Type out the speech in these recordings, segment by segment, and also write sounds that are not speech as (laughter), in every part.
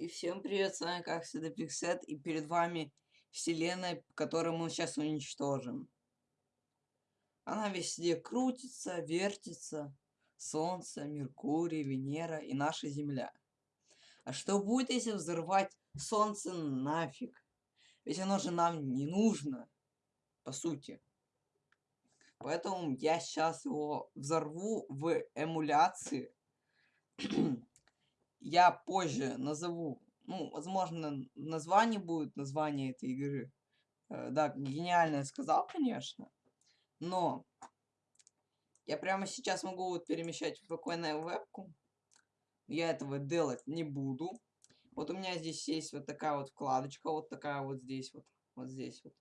И всем привет, с вами как всегда Пиксет, и перед вами вселенная, которую мы сейчас уничтожим. Она везде крутится, вертится, Солнце, Меркурий, Венера и наша Земля. А что будет, если взорвать Солнце нафиг? Ведь оно же нам не нужно, по сути. Поэтому я сейчас его взорву в эмуляции (clears throat) я позже назову, ну, возможно, название будет, название этой игры. Э, да, гениально сказал, конечно, но я прямо сейчас могу вот перемещать спокойно вебку. Я этого делать не буду. Вот у меня здесь есть вот такая вот вкладочка, вот такая вот здесь вот, вот здесь вот.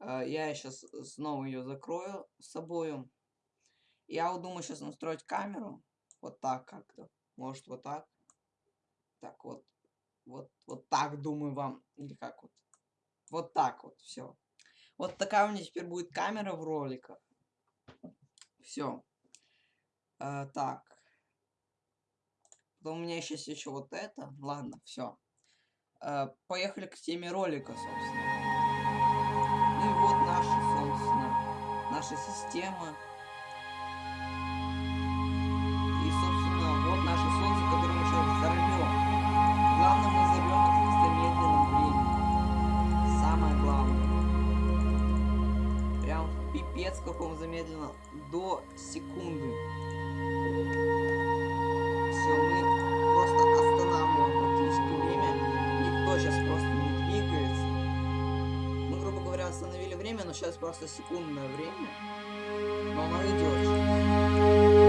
Э, я сейчас снова ее закрою с собой. Я вот думаю сейчас настроить камеру. Вот так как-то. Может, вот так. Так, вот. Вот, вот так, думаю, вам. Или как вот. Вот так вот, все. Вот такая у меня теперь будет камера в роликах. Все. А, так. Потом у меня сейчас еще вот это. Ладно, все. А, поехали к теме ролика, собственно. Ну и вот наша, собственно, наша система. Капец каком замедленно до секунды. Все, мы просто останавливаем практически время. Никто сейчас просто не двигается. Мы, грубо говоря, остановили время, но сейчас просто секундное время. Но оно идет.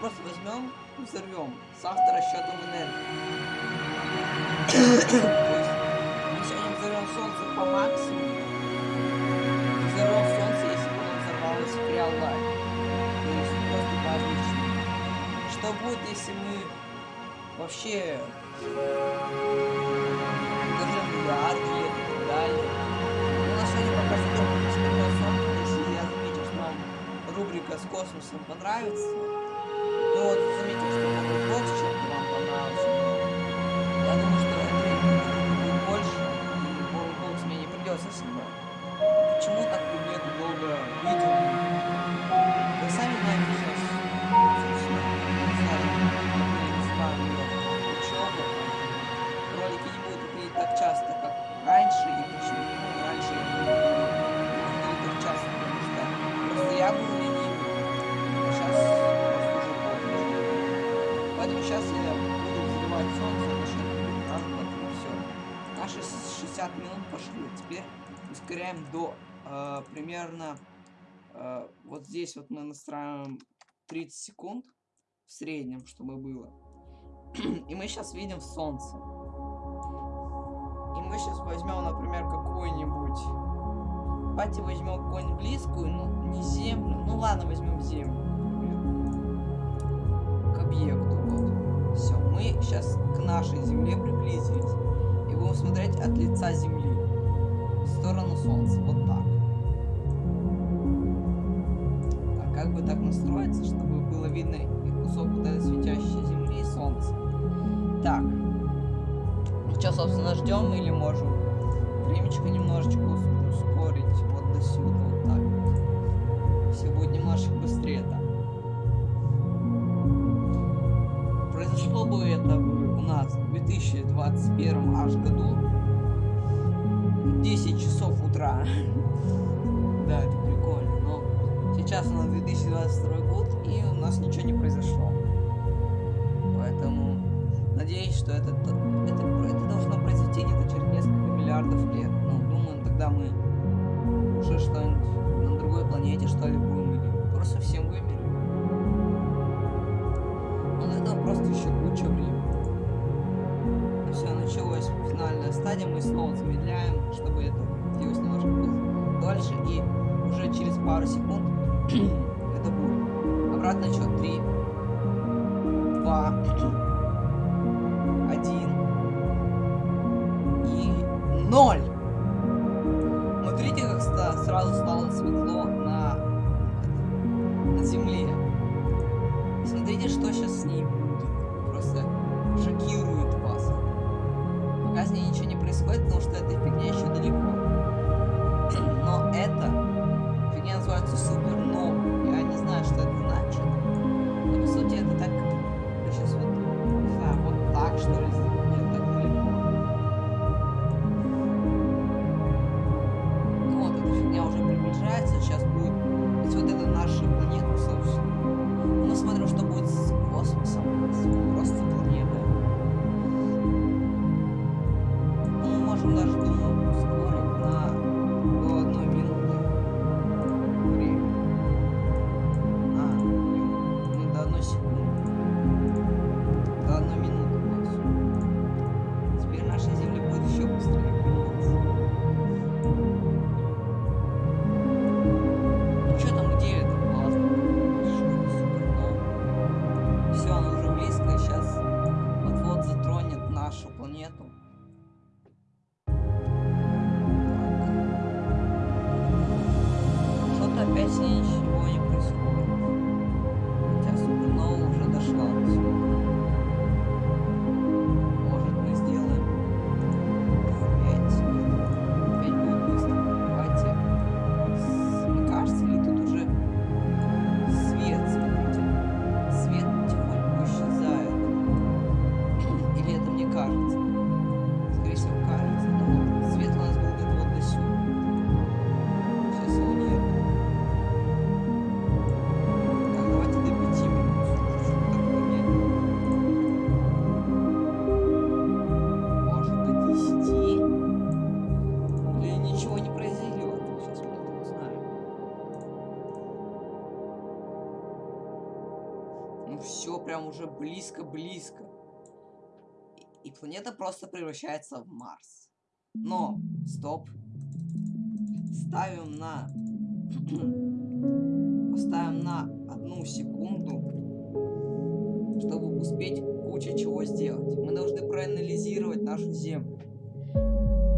Просто возьмем и взорвем с авторасчетом энергии. То есть мы сегодня взорвем солнце по максимуму. Взорвем солнце, если бы взорвалось в реал лайф. То есть просто по обычному. Что будет, если мы вообще даже миллиарды лет и так далее. Ну, на сегодня пока солнце, если я заметил, что вам рубрика с космосом понравится. Ну вот, заметил, что новый бокс чем-то 60 минут пошли. Теперь ускоряем до э, примерно э, вот здесь вот мы настраиваем 30 секунд в среднем, чтобы было. И мы сейчас видим солнце. И мы сейчас возьмем, например, какую-нибудь... Давайте возьмем какую-нибудь близкую, ну, не землю. Ну ладно, возьмем землю. К объекту. Все, мы сейчас к нашей Земле приблизились. Будем смотреть от лица Земли. В сторону Солнца. Вот так. Так, как бы так настроиться, чтобы было видно и кусок вот этой светящей Земли и Солнца. Так. Ну что, собственно, ждем или можем времечко немножечко ускорить вот до сюда, вот так. Все будет немножечко быстрее так. произошло бы это бы у нас в 2021 аж году 10 часов утра. (laughs) Да, это прикольно. Но сейчас у нас 2022 год, и у нас ничего не произошло. Поэтому что это, это, это должно произойти где-то через несколько миллиардов лет. Ну, думаю, тогда мы стадия, мы снова замедляем, чтобы это длилось немножко дольше, и уже через пару секунд (clears throat) это будет. Обратно счет 3, ничего не произойдет. Сейчас мы это узнаем. Ну все, прям уже близко-близко. И, планета просто превращается в Марс. Но, стоп. Ставим на... (clears throat) Поставим на одну секунду, чтобы успеть куча чего сделать. Мы должны проанализировать нашу Землю.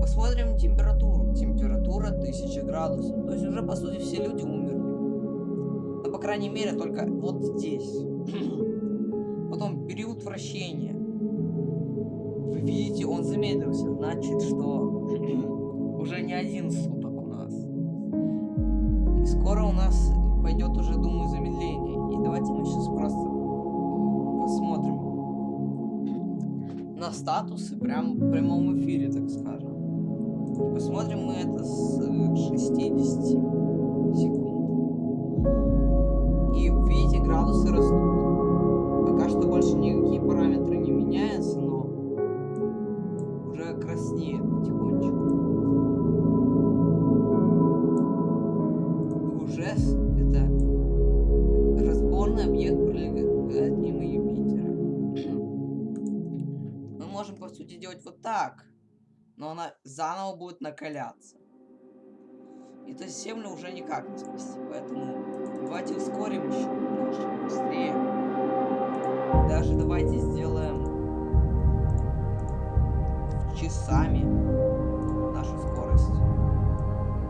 Посмотрим температуру. Температура 1000 градусов. То есть уже, по сути, все люди умерли. Ну, по крайней мере, только вот здесь. (clears throat) Потом период вращения. Вы видите, он замедлился. Значит, что (clears throat) уже не один суток у нас. И скоро у нас пойдет уже, думаю, замедление. И давайте мы сейчас просто на статусы прям в прямом эфире, так скажем. И посмотрим мы это с э, 60 секунд. И видите, градусы растут. Заново будет накаляться. И то есть Землю уже никак не спасти, поэтому давайте ускорим еще немножко быстрее. Даже давайте сделаем часами нашу скорость.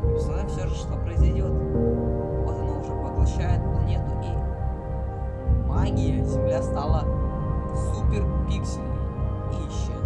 И посмотрим все же, что произойдет. Вот она уже поглощает планету и магия Земля стала супер пиксельной и исчезла.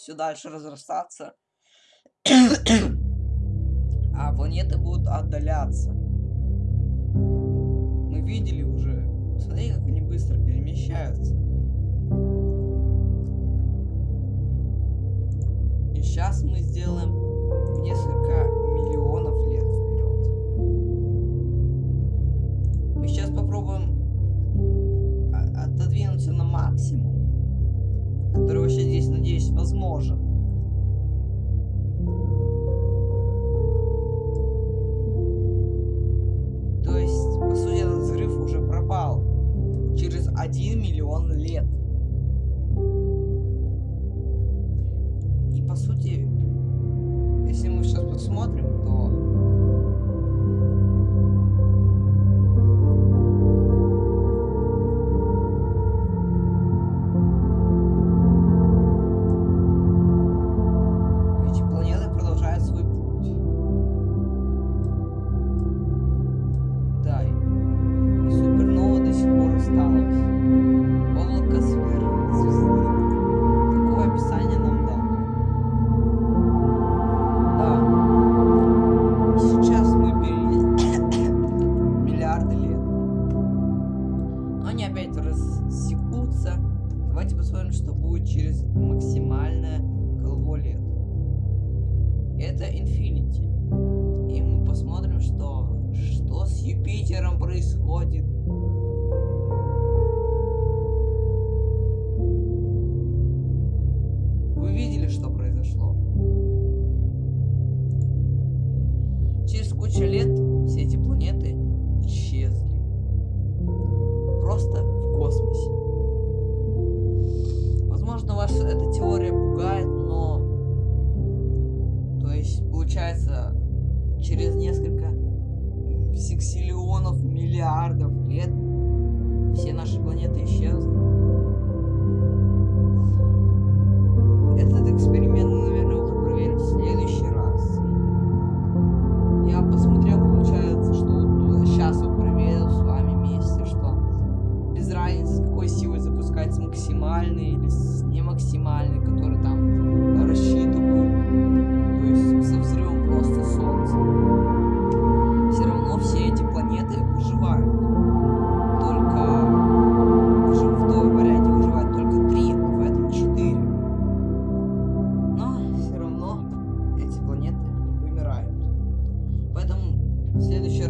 все дальше разрастаться. (clears throat) а планеты будут отдаляться. Мы видели уже. Смотри, как они быстро перемещаются. И сейчас мы сделаем несколько миллионов лет вперед. Мы сейчас попробуем а, отодвинуться на максимум который вообще здесь, надеюсь, возможен. То есть, по сути, этот взрыв уже пропал. Через 1 миллион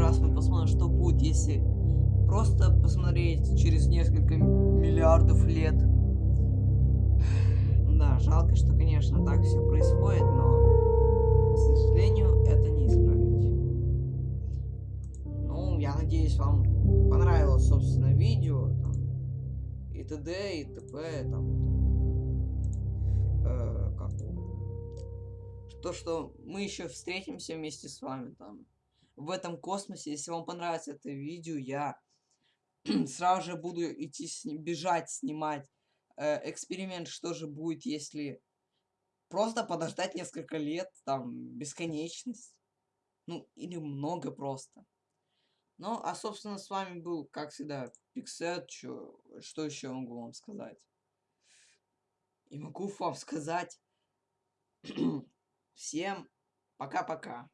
раз мы посмотрим, что будет, если просто посмотреть через несколько миллиардов лет. Да, жалко, что, конечно, так все происходит, но, к сожалению, это не исправить. Ну, я надеюсь, вам понравилось, собственно, видео, там, и т.д., и т.п., там, э, как то, что мы еще встретимся вместе с вами там в этом космосе. Если вам понравится это видео, я (clears throat) сразу же буду идти сни- бежать снимать э, эксперимент, что же будет, если просто подождать несколько лет, там бесконечность, ну или много просто. Ну, а собственно с вами был, как всегда, Пиксет, чё, что еще могу вам сказать? И могу вам сказать (clears throat) Всем пока-пока.